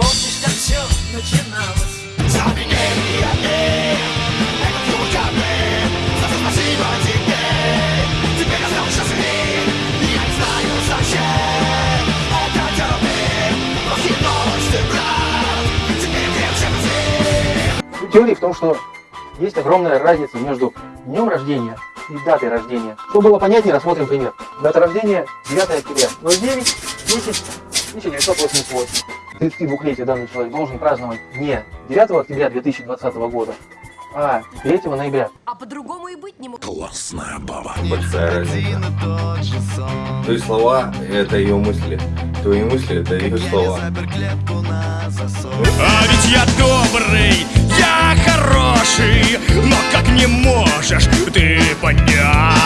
Помнишь, как все начиналось? Теория в том, что есть огромная разница между днем рождения и датой рождения. Чтобы было понятнее, рассмотрим пример. Дата рождения 9 октября, 09, 10, 1988. 32-летие данный человек должен праздновать не 9 октября 2020 года, а 3 ноября. А по-другому и быть не может. Классная баба. Большая разница. Твои слова – это ее мысли. Твои мысли – это ее слова. А ведь я добрый, я хороший, но как не можешь ты понять?